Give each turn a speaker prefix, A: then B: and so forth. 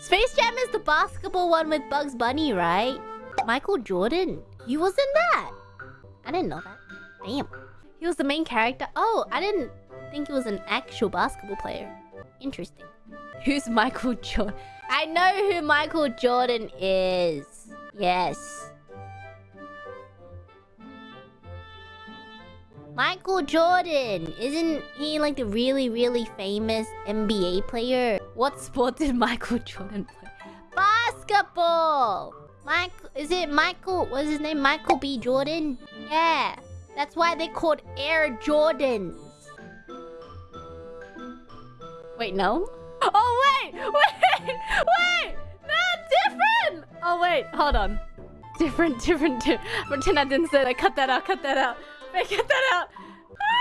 A: Space Jam is the basketball one with Bugs Bunny, right? Michael Jordan. He was in that. I didn't know that. Damn. He was the main character. Oh, I didn't think he was an actual basketball player. Interesting. Who's Michael Jordan? I know who Michael Jordan is. Yes. Michael Jordan. Isn't he like the really, really famous NBA player? What sport did Michael Jordan play? Basketball! Michael, is it Michael, what's his name? Michael B. Jordan? Yeah. That's why they're called Air Jordans. Wait, no? Oh, wait! Wait! Wait! No, different! Oh, wait, hold on. Different, different, different. Pretend I didn't say that. Cut that out, cut that out. Wait, get that out. Ah!